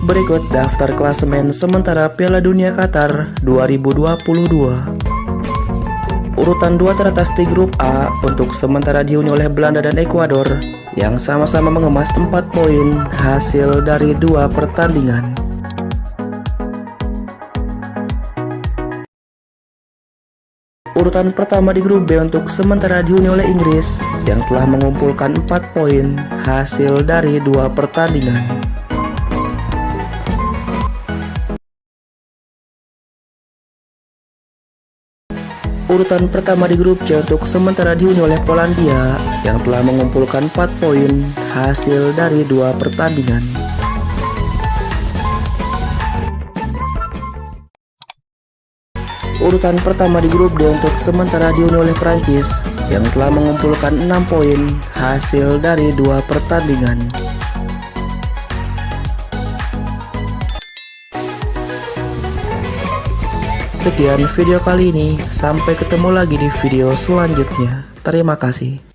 Berikut daftar klasemen sementara Piala Dunia Qatar 2022. Urutan dua teratas di grup A untuk sementara dihuni oleh Belanda dan Ekuador yang sama-sama mengemas 4 poin hasil dari dua pertandingan. Urutan pertama di grup B untuk sementara dihuni oleh Inggris yang telah mengumpulkan 4 poin hasil dari dua pertandingan. Urutan pertama di grup C untuk sementara dihuni oleh Polandia yang telah mengumpulkan 4 poin hasil dari dua pertandingan. Urutan pertama di grup D untuk sementara dihuni oleh Prancis yang telah mengumpulkan 6 poin hasil dari dua pertandingan. Sekian video kali ini, sampai ketemu lagi di video selanjutnya. Terima kasih.